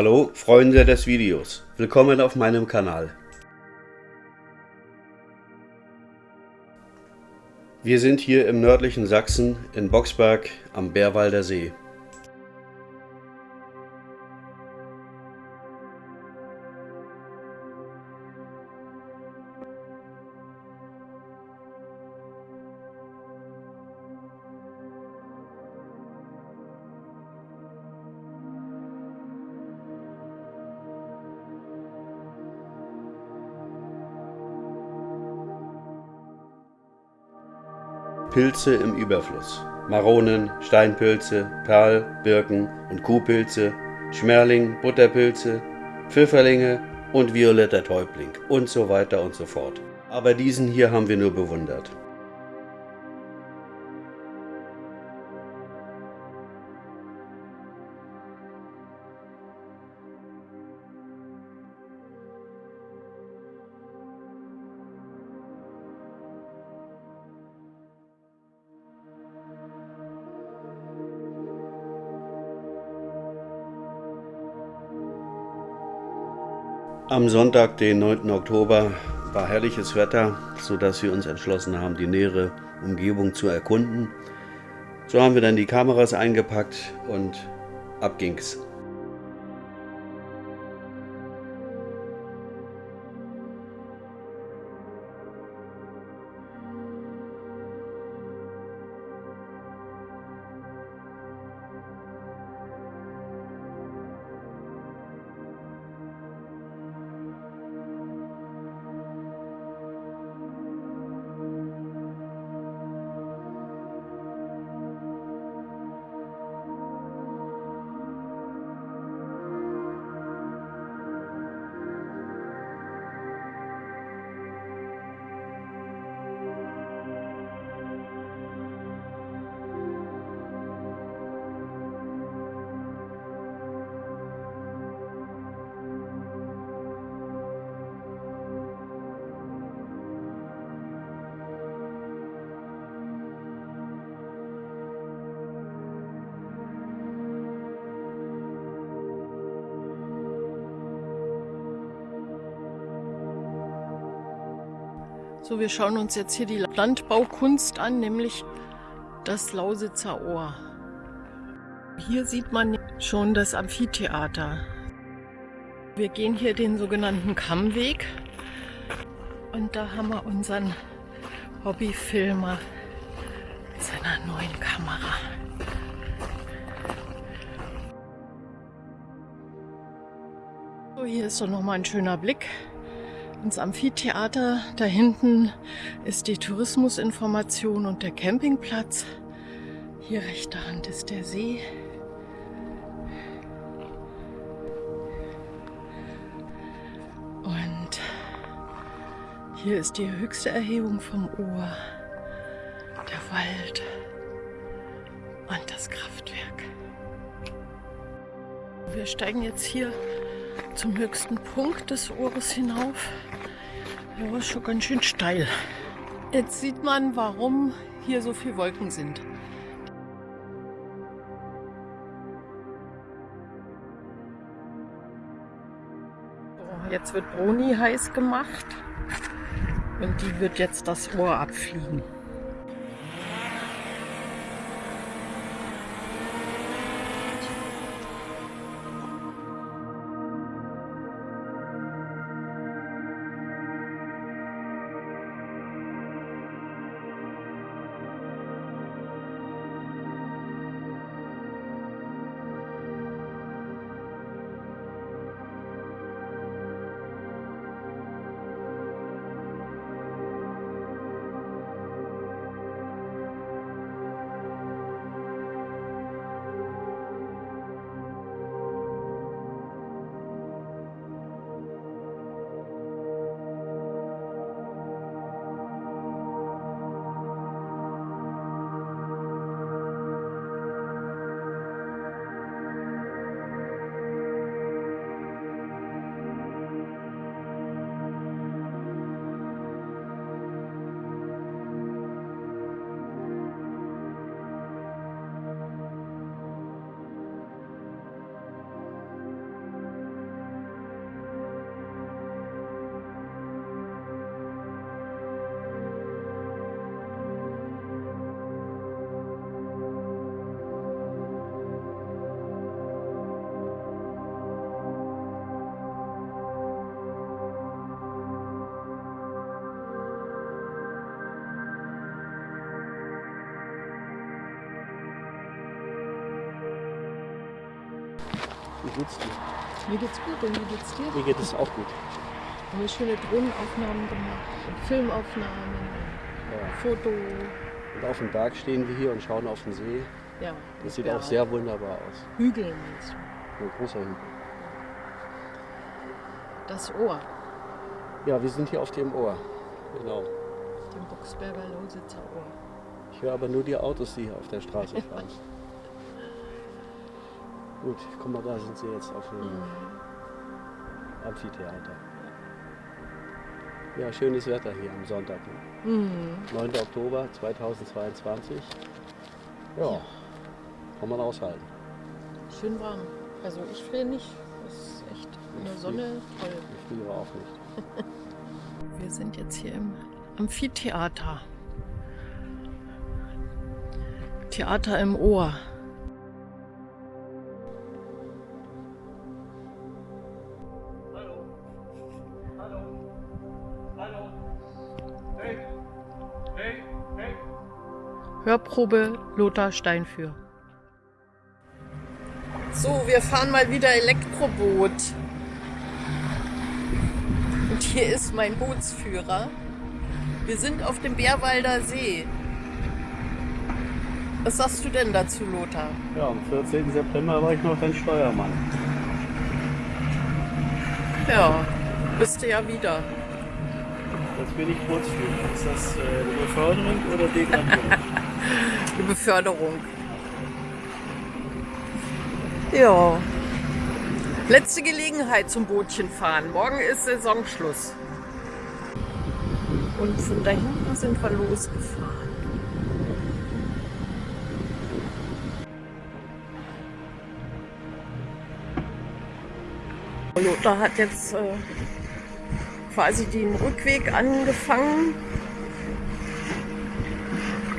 Hallo Freunde des Videos, willkommen auf meinem Kanal. Wir sind hier im nördlichen Sachsen in Boxberg am Bärwalder See. Pilze im Überfluss. Maronen, Steinpilze, Perl, Birken und Kuhpilze, Schmerling, Butterpilze, Pfifferlinge und violetter Täubling und so weiter und so fort. Aber diesen hier haben wir nur bewundert. Am Sonntag, den 9. Oktober, war herrliches Wetter, sodass wir uns entschlossen haben, die nähere Umgebung zu erkunden. So haben wir dann die Kameras eingepackt und ab ging's. So, wir schauen uns jetzt hier die Landbaukunst an, nämlich das Lausitzer Ohr. Hier sieht man schon das Amphitheater. Wir gehen hier den sogenannten Kammweg und da haben wir unseren Hobbyfilmer mit seiner neuen Kamera. So, hier ist doch nochmal ein schöner Blick ins Amphitheater. Da hinten ist die Tourismusinformation und der Campingplatz. Hier rechter Hand ist der See. Und hier ist die höchste Erhebung vom Ohr, der Wald und das Kraftwerk. Wir steigen jetzt hier zum höchsten Punkt des Ohres hinauf. Ja, ist schon ganz schön steil. Jetzt sieht man, warum hier so viele Wolken sind. So, jetzt wird Broni heiß gemacht und die wird jetzt das Ohr abfliegen. Wie geht's dir? Mir geht's gut und wie geht's dir? Mir geht es auch gut. Haben wir schöne Drohnenaufnahmen gemacht und Filmaufnahmen, Ja. Foto. Und auf dem Berg stehen wir hier und schauen auf den See. Ja, Das sieht auch sehr wunderbar aus. Hügel meinst du? Ein großer Hügel. Das Ohr, Ja, wir sind hier auf dem Ohr. Genau. dem Boxberger Lausitzer Ohr. Ich höre aber nur die Autos, die hier auf der Straße fahren. Gut, guck mal, da sind sie jetzt auf dem Amphitheater. Ja, schönes Wetter hier am Sonntag. Ne? Mhm. 9. Oktober 2022. Ja, kann man aushalten. Schön warm. Also ich friere nicht. Das ist echt in der Sonne toll. Ich friere auch nicht. Wir sind jetzt hier im Amphitheater. Theater im Ohr. Hörprobe Lothar Steinführ. So, wir fahren mal wieder Elektroboot. Und hier ist mein Bootsführer. Wir sind auf dem Bärwalder See. Was sagst du denn dazu, Lothar? Ja, am 14. September war ich noch dein Steuermann. Ja, bist du ja wieder. Das will ich führen. Ist das äh, eine Beförderung oder Degradierung? Die Beförderung. Ja. Letzte Gelegenheit zum Bootchen fahren. Morgen ist Saisonschluss. Und von da hinten sind wir losgefahren. Lothar hat jetzt äh, quasi den Rückweg angefangen.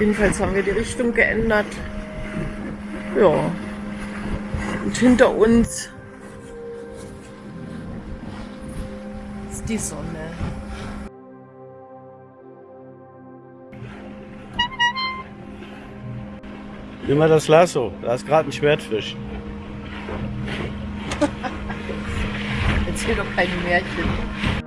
Jedenfalls haben wir die Richtung geändert. Ja. Und hinter uns ist die Sonne. Nimm mal das Lasso. Da ist gerade ein Schwertfisch. Erzähl doch kein Märchen.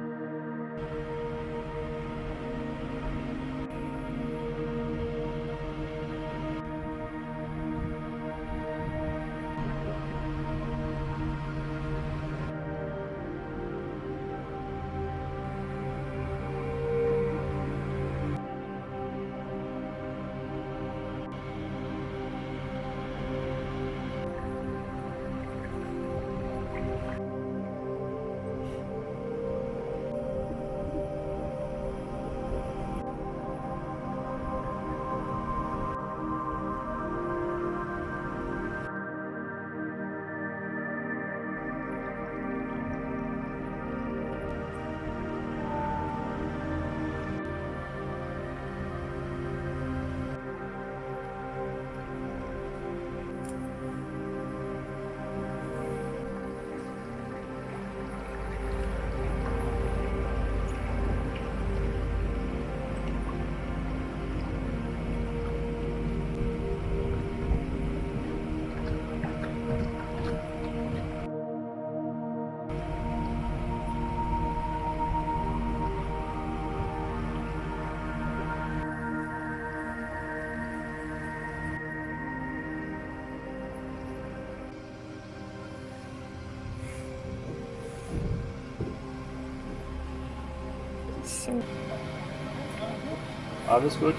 Alles gut.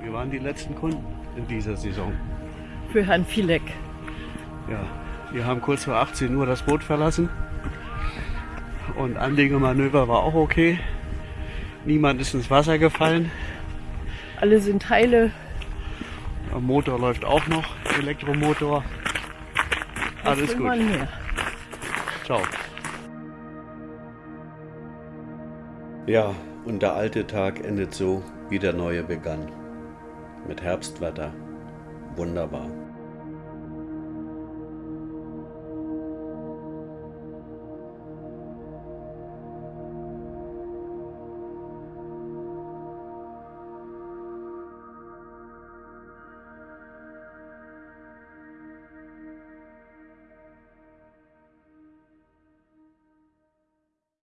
Wir waren die letzten Kunden in dieser Saison. Für Herrn Filek. Ja, wir haben kurz vor 18 Uhr das Boot verlassen. Und Anlegemanöver war auch okay. Niemand ist ins Wasser gefallen. Alle sind heile. Der Motor läuft auch noch, Elektromotor. Alles gut. Ciao. Ja, und der alte Tag endet so, wie der neue begann. Mit Herbstwetter. Wunderbar.